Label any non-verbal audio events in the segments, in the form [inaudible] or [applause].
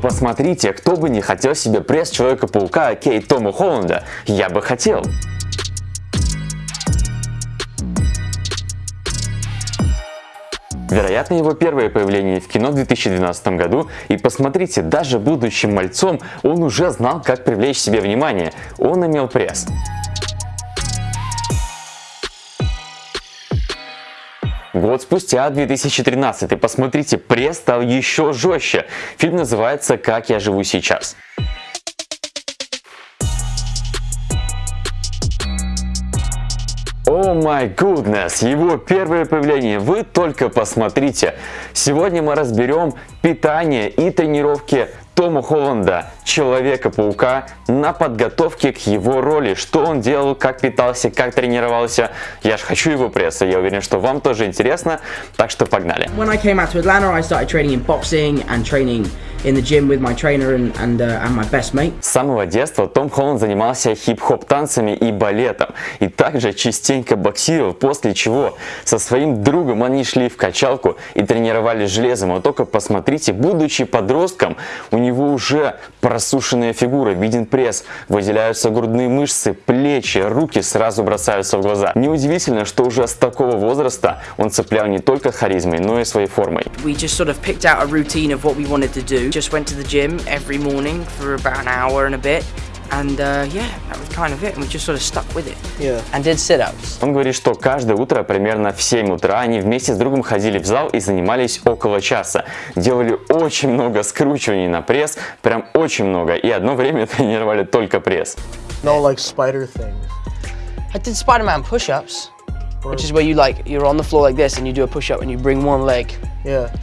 посмотрите, кто бы не хотел себе пресс Человека-паука Кейт Тома Холланда. Я бы хотел. Вероятно, его первое появление в кино в 2012 году, и посмотрите, даже будучи мальцом, он уже знал, как привлечь себе внимание. Он имел пресс. Год спустя, 2013, посмотрите, пресс стал еще жестче. Фильм называется «Как я живу сейчас». Май goodness, его первое появление, вы только посмотрите. Сегодня мы разберем питание и тренировки Тома Холланда, Человека-паука, на подготовке к его роли. Что он делал, как питался, как тренировался. Я же хочу его пресса, я уверен, что вам тоже интересно, так что погнали. When I came out to Atlanta, I started training in boxing and training in the gym with my trainer and, and, uh, and my best mate. С самого детства Том Холланд занимался хип-хоп танцами и балетом, и также частенько боксировал, после чего со своим другом они шли в качалку и тренировались железом. Вот только посмотрите, будучи подростком, у него уже просушенная фигура, виден пресс, выделяются грудные мышцы, плечи, руки сразу бросаются в глаза. Неудивительно, что уже с такого возраста он цеплял не только харизмой, но и своей формой. We just sort of picked out a routine of what we wanted to do. Just went to the gym every morning for about an hour and a bit. And uh, yeah, that was kind of it. And we just sort of stuck with it. Yeah. And did sit-ups. Он говорит, что каждое утро примерно в 7 утра они вместе с другом ходили в зал и занимались около часа. Делали очень много скручиваний на пресс, прям очень много. И одно время тренировали только пресс. No like spider things. I did Spider-Man push-ups, which is where you like you're on the floor like this and you do a push-up and you bring one leg. Yeah.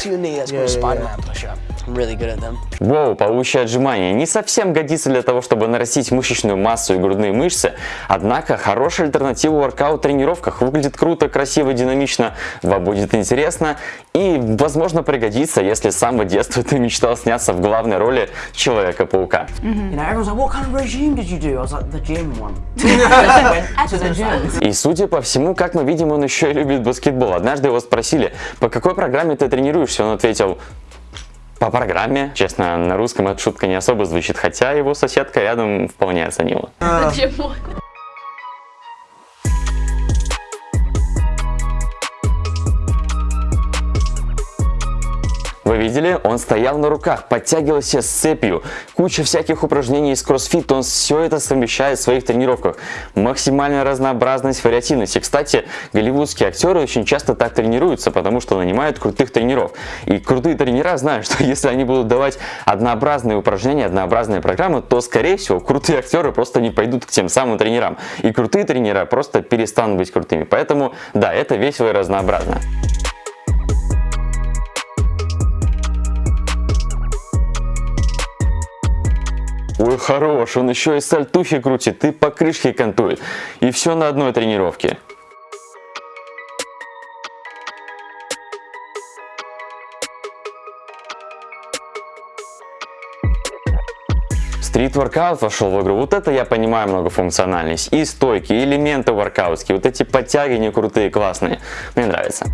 To your knee. That's yeah, called a Spider-Man yeah. push-up. Really good at them. Воу, паучье отжимание не совсем годится для того, чтобы нарастить мышечную массу и грудные мышцы, однако хорошая альтернатива воркаут тренировках. Выглядит круто, красиво, динамично, вам будет интересно и, возможно, пригодится, если с самого детства ты мечтал сняться в главной роли Человека-паука. [laughs] И судя по всему, как мы видим, он еще и любит баскетбол. Однажды его спросили, по какой программе ты тренируешься? Он ответил, по программе. Честно, на русском эта шутка не особо звучит, хотя его соседка рядом вполне оценила. Вы видели? Он стоял на руках, подтягивался с цепью. Куча всяких упражнений из кроссфит, он все это совмещает в своих тренировках. Максимальная разнообразность, вариативность. И, кстати, голливудские актеры очень часто так тренируются, потому что нанимают крутых тренеров. И крутые тренера знают, [laughs] что если они будут давать однообразные упражнения, однообразные программы, то, скорее всего, крутые актеры просто не пойдут к тем самым тренерам. И крутые тренера просто перестанут быть крутыми. Поэтому, да, это весело и разнообразно. Хорош, он еще и сальтухи крутит, и по крышке кантует. И все на одной тренировке. Стрит-воркаут вошел в игру. Вот это я понимаю многофункциональность. И стойки, и элементы воркаутские. Вот эти подтягивания крутые, классные. Мне нравится.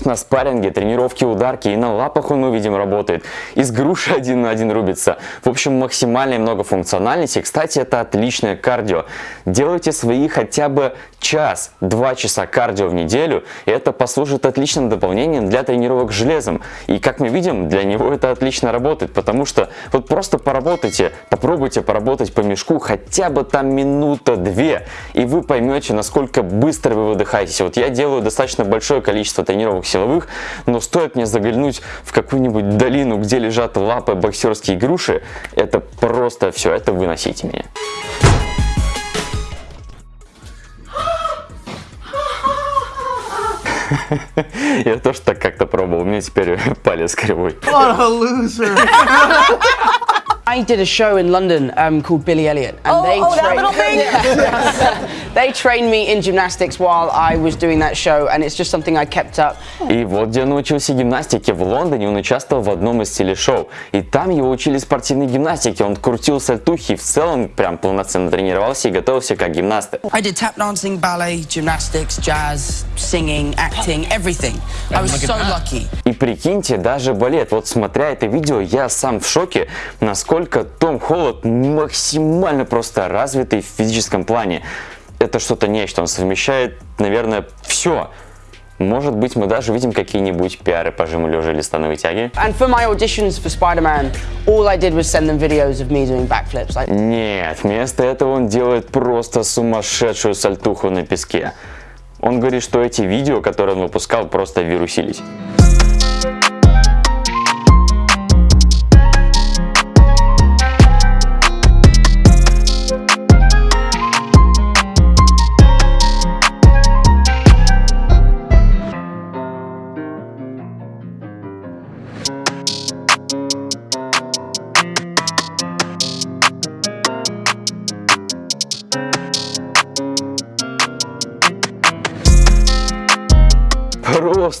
Конечно, спарринги, тренировки, ударки, и на лапах он, мы видим, работает. Из груши один на один рубится. В общем, максимальная многофункциональность. И, кстати, это отличное кардио. Делайте свои хотя бы час-два часа кардио в неделю, и это послужит отличным дополнением для тренировок железом. И, как мы видим, для него это отлично работает, потому что вот просто поработайте, попробуйте поработать по мешку хотя бы там минута-две, и вы поймете, насколько быстро вы выдыхаетесь. Вот я делаю достаточно большое количество тренировок силовых, но стоит мне заглянуть в какую-нибудь долину, где лежат лапы боксерские груши, это просто все, это выносите меня. [laughs] Я тоже так как-то пробовал, у меня теперь [laughs] палец кривой. What a loser! [laughs] I did a show in London um, called Billy Elliot, and oh, they oh, that little thing. They trained me in gymnastics while I was doing that show, and it's just something I kept up. И вот где он научился гимнастике. В Лондоне он участвовал в одном из телешоу. И там его учили спортивной гимнастике. Он крутил сальтухи и в целом прям полноценно тренировался и готовился как гимнаст. I did tap dancing, ballet, gymnastics, jazz, singing, acting, everything. I was so lucky. И прикиньте, даже балет. Вот смотря это видео, я сам в шоке, насколько Том Холланд максимально просто развитый в физическом плане. Это что-то нечто. Он совмещает, наверное, все. Может быть, мы даже видим какие-нибудь пиары по жиму лежа или становой тяги. And for my auditions for Spider-Man, all I did was send them videos of me doing backflips. Like, Нет, вместо этого он делает просто сумасшедшую сальтуху на песке. Он говорит, что эти видео, которые он выпускал, просто вирусились.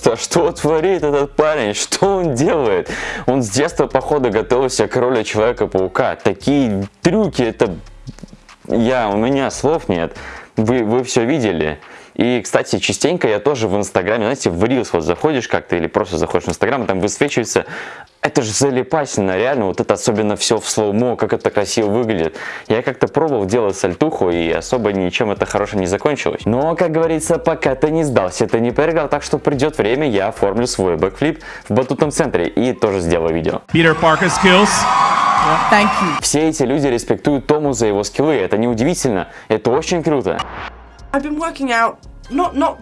Просто, что творит этот парень? Что он делает? Он с детства, походу, готовился к роли Человека-паука. Такие трюки, это... Я, у меня слов нет. Вы, вы все видели. И, кстати, частенько я тоже в Инстаграме, знаете, в Reels вот заходишь как-то или просто заходишь в Инстаграм, и там высвечивается это же залипательно, реально, вот это особенно все в slow-mo, как это красиво выглядит. Я как-то пробовал делать сальтуху, и особо ничем это хорошим не закончилось. Но, как говорится, пока ты не сдался, ты не проиграл, так что придет время, я оформлю свой backflip в батутном центре и тоже сделаю видео. Peter Parker skills. Thank you. Все эти люди респектуют Тому за его скиллы, это неудивительно, это очень круто. I've been working out, not not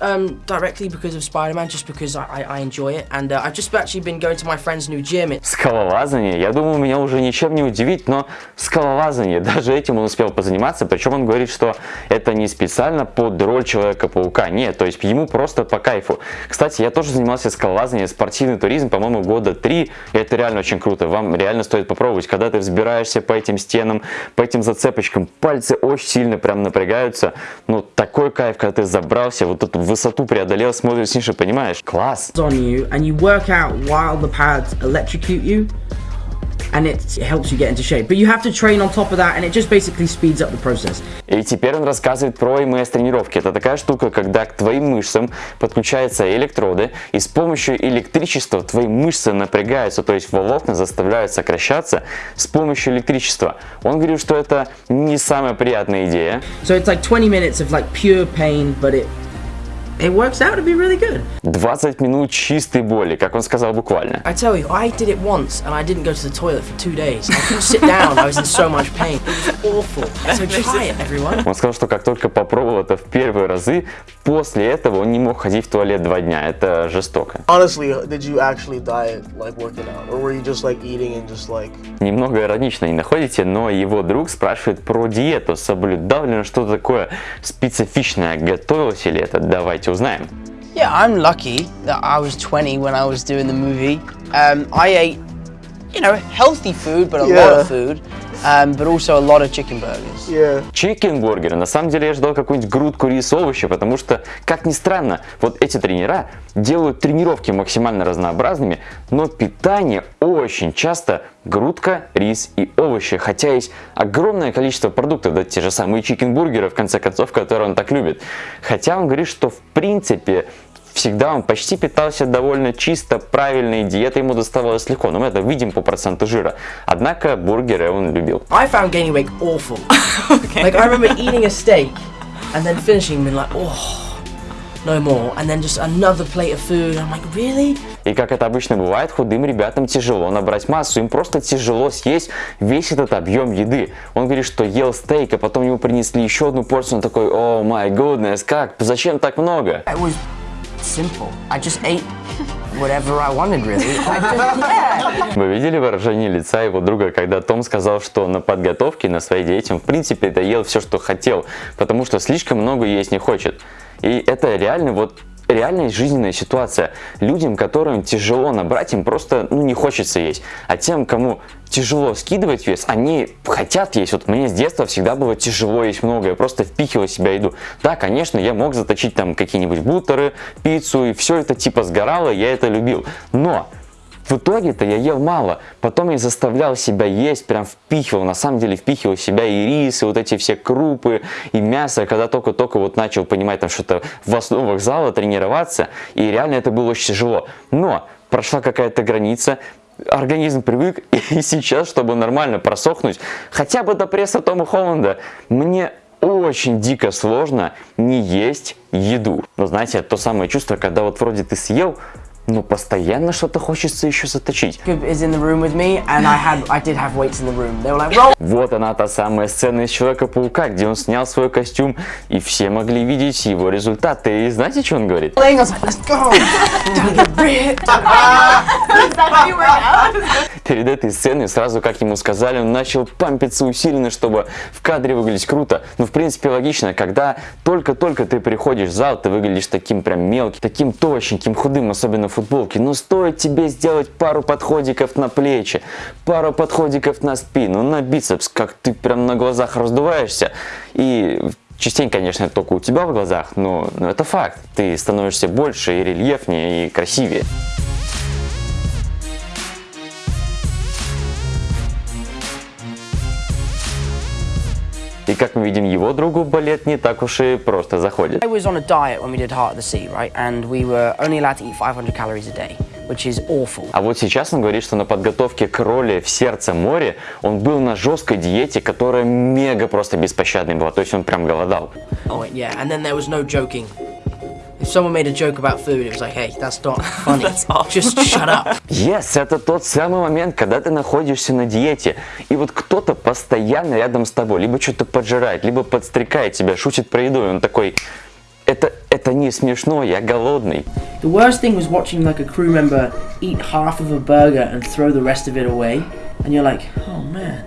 um, directly because of Spider-Man, just because I, I, enjoy it, and uh, I've just actually been going to my friend's new gym. Скалолазание, я думаю, меня уже ничем не удивить, но скалолазание, [laughs] даже этим он успел позаниматься, причем он говорит, что это не специально под роль Человека-паука, нет, то есть ему просто по кайфу. Кстати, я тоже занимался скалолазанием, спортивный туризм, по-моему, года три, это реально очень круто, вам реально стоит попробовать, когда ты взбираешься по этим стенам, по этим зацепочкам, пальцы очень сильно прям напрягаются, ну, такой кайф, когда ты забрался, вот эту высоту преодолел, смотришь ниже, понимаешь? Класс! on you, and you work out while the pads electrocute you, and it helps you get into shape. But you have to train on top of that, and it just basically speeds up the process. И теперь он рассказывает про МС тренировки. Это такая штука, когда к твоим мышцам подключаются электроды, и с помощью электричества твои мышцы напрягаются, то есть волокна заставляют сокращаться с помощью электричества. Он говорит, что это не самая приятная идея. So it's like 20 minutes of like pure pain, but it it works out to be really good. 20 минут чистой боли, как он сказал буквально. I tell you, I did it once, and I didn't go to the toilet for two days. I couldn't sit down. I was in so much pain. It was awful. So try it, everyone. Он сказал, что как только попробовал это в первые разы, после этого он не мог ходить в туалет два дня. Это жестоко. Honestly, did you actually diet like working out, or were you just like eating and just like? Немного иронично не находите, но его друг спрашивает про диету. Соблюдал ли он что-то такое специфичное? Готовился ли это? Давайте Mitchell's name. Yeah, I'm lucky that I was 20 when I was doing the movie. Um, I ate, you know, healthy food, but a yeah. lot of food. Um, but also a lot of chicken burgers. Yeah. Чикенбургеры. На самом деле я ждал какую-нибудь грудку, рис, овощи, потому что, как ни странно, вот эти тренера делают тренировки максимально разнообразными, но питание очень часто грудка, рис и овощи. Хотя есть огромное количество продуктов, да те же самые чикенбургеры, в конце концов, которые он так любит. Хотя он говорит, что в принципе всегда он почти питался довольно чисто, правильной диетой ему доставалось легко, но мы это видим по проценту жира. Однако бургеры он любил. I found gaining weight awful. [laughs] Like I remember eating a steak and then finishing being like, oh, no more. And then just another plate of food. I'm like, really? И как это обычно бывает, худым ребятам тяжело набрать массу, им просто тяжело съесть весь этот объем еды. Он говорит, что ел стейк, а потом ему принесли еще одну порцию, он такой, о май goodness, как, зачем так много? It was simple. I just ate whatever I wanted, really. [laughs] I just, yeah. Вы видели выражение лица его друга, когда Том сказал, что на подготовке, на своей диете в принципе доел все, что хотел, потому что слишком много есть не хочет. И это реально вот реальная жизненная ситуация. Людям, которым тяжело набрать, им просто ну, не хочется есть. А тем, кому тяжело скидывать вес, они хотят есть. Вот мне с детства всегда было тяжело есть много, я просто впихивал себя еду. Да, конечно, я мог заточить там какие-нибудь бутеры, пиццу, и все это типа сгорало, я это любил. Но в итоге-то я ел мало, потом я заставлял себя есть, прям впихивал, на самом деле впихивал себя и рис, и вот эти все крупы, и мясо, когда только-только вот начал понимать там что-то в основах зала, тренироваться, и реально это было очень тяжело. Но прошла какая-то граница, организм привык, [laughs] и сейчас, чтобы нормально просохнуть, хотя бы до пресса Тома Холланда, мне очень дико сложно не есть еду. Но знаете, то самое чувство, когда вот вроде ты съел, но постоянно что-то хочется еще заточить. Вот она, та самая сцена из Человека-паука, где он снял свой костюм, и все могли видеть его результаты. И знаете, что он говорит? Перед этой сценой, сразу как ему сказали, он начал пампиться усиленно, чтобы в кадре выглядеть круто. Ну, в принципе, логично, когда только-только ты приходишь в зал, ты выглядишь таким прям мелким, таким точненьким, худым, особенно в футболке. Но стоит тебе сделать пару подходиков на плечи, пару подходиков на спину, на бицепс, как ты прям на глазах раздуваешься. И Частенько, конечно, только у тебя в глазах, но, но это факт. Ты становишься больше и рельефнее, и красивее. И как мы видим, его другу балет не так уж и просто заходит. I was on a diet when we did Heart of the Sea, right? And we were only allowed to eat 500 calories a day, which is awful. А вот сейчас он говорит, что на подготовке к роли в сердце моря он был на жесткой диете, которая мега просто беспощадной была. То есть он прям голодал. Oh, yeah, and then there was no joking. Someone made a joke about food, it was like, hey, that's not funny. Just shut up. Yes, это тот самый момент, когда ты находишься на диете, и вот кто-то постоянно рядом с тобой, либо что-то поджирает, либо подстрекает тебя, шутит про еду, и он такой, это, это не смешно, я голодный. The worst thing was watching like a crew member eat half of a burger and throw the rest of it away, and you're like, oh man,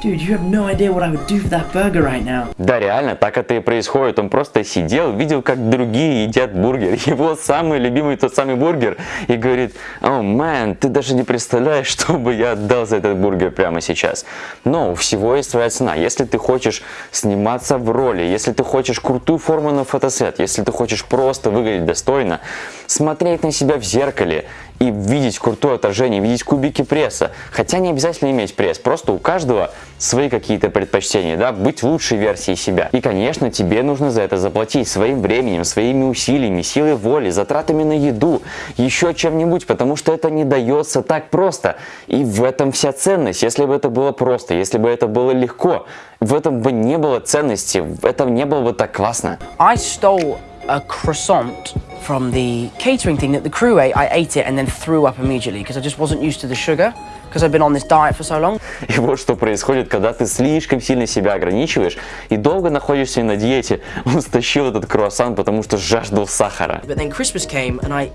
dude, you have no idea what I would do for that burger right now. Да, реально, так это и происходит. Он просто сидел, видел, как другие едят бургер. [laughs] Его самый любимый тот самый бургер. И говорит, о, мэн, ты даже не представляешь, [laughs] что бы я отдал за этот бургер прямо сейчас. Но у всего есть своя цена. Если ты хочешь сниматься в роли, если ты хочешь крутую форму на фотосет, если ты хочешь просто выглядеть достойно, смотреть на себя в зеркале и видеть крутое отражение, видеть кубики пресса. Хотя не обязательно иметь пресс, просто у каждого свои какие-то предпочтения, да, быть лучшей версией себя. И, конечно, тебе нужно за это заплатить своим временем, своими усилиями, силой воли, затратами на еду, еще чем-нибудь, потому что это не дается так просто. И в этом вся ценность. Если бы это было просто, если бы это было легко, в этом бы не было ценности, в этом не было бы так классно. I stole a croissant from the catering thing that the crew ate. I ate it and then threw up immediately because I just wasn't used to the sugar because I've been on this diet for so long. [laughs] И вот что происходит, когда ты слишком сильно себя ограничиваешь и долго находишься на диете. [laughs] Он стащил этот круассан, потому что жаждал сахара. But then Christmas came, and I,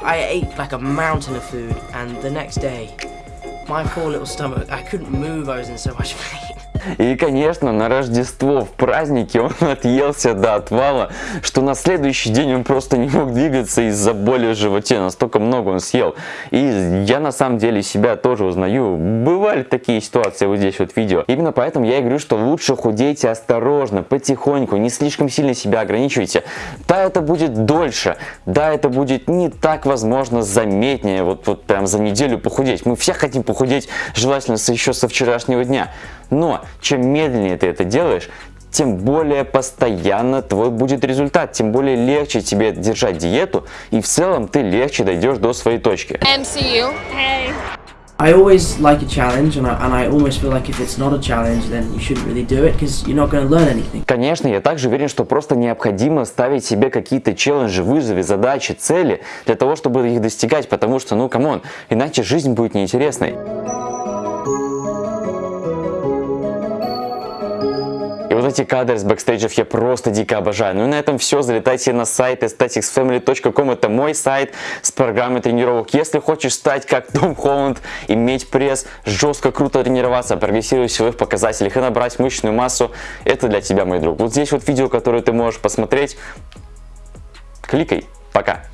I ate like a mountain of food, and the next day, my poor little stomach, I couldn't move. I was in so much pain. И, конечно, на Рождество, в празднике он [laughs] отъелся до отвала, что на следующий день он просто не мог двигаться из-за боли в животе, настолько много он съел. И я на самом деле себя тоже узнаю. Бывали такие ситуации вот здесь вот видео. Именно поэтому я и говорю, что лучше худейте осторожно, потихоньку, не слишком сильно себя ограничивайте. Да, это будет дольше, да, это будет не так, возможно, заметнее, вот, вот прям за неделю похудеть. Мы все хотим похудеть, желательно еще со вчерашнего дня. Но чем медленнее ты это делаешь, тем более постоянно твой будет результат, тем более легче тебе держать диету, и в целом ты легче дойдешь до своей точки. MCU. Hey. I always like a challenge, and I, and I almost feel like if it's not a challenge, then you shouldn't really do it because you're not going to learn anything. Конечно, я также уверен, что просто необходимо ставить себе какие-то челленджи, вызовы, задачи, цели для того, чтобы их достигать, потому что, ну, come on, иначе жизнь будет неинтересной. Эти кадры с бэкстейджев я просто дико обожаю. Ну и на этом все. Залетайте на сайт aestheticsfamily.com. Это мой сайт с программой тренировок. Если хочешь стать как Том Холланд, иметь пресс, жестко круто тренироваться, прогрессировать в силовых показателях и набрать мышечную массу, это для тебя, мой друг. Вот здесь вот видео, которое ты можешь посмотреть. Кликай. Пока!